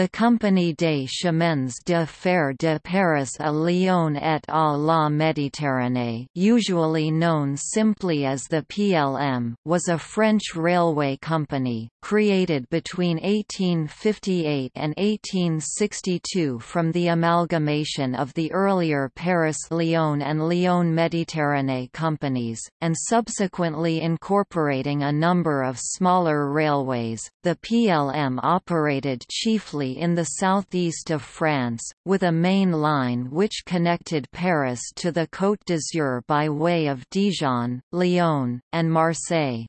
The Compagnie des chemins de fer de Paris à Lyon et à la Méditerranée usually known simply as the PLM was a French railway company, created between 1858 and 1862 from the amalgamation of the earlier Paris-Lyon and Lyon-Méditerranée companies, and subsequently incorporating a number of smaller railways. The PLM operated chiefly in the southeast of France, with a main line which connected Paris to the Côte d'Azur by way of Dijon, Lyon, and Marseille.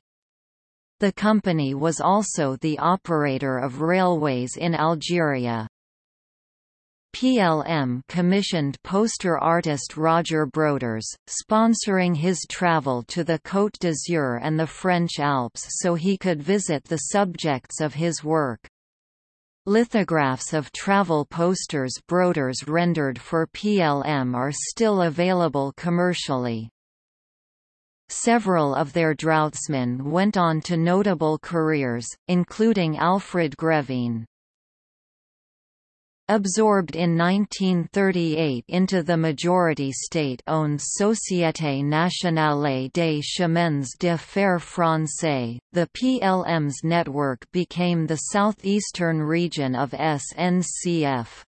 The company was also the operator of railways in Algeria. PLM commissioned poster artist Roger Broders, sponsoring his travel to the Côte d'Azur and the French Alps so he could visit the subjects of his work. Lithographs of travel posters Broders rendered for PLM are still available commercially. Several of their draughtsmen went on to notable careers, including Alfred Grévin. Absorbed in 1938 into the majority state-owned Société Nationale des Chemins de Fer Français, the PLM's network became the southeastern region of SNCF.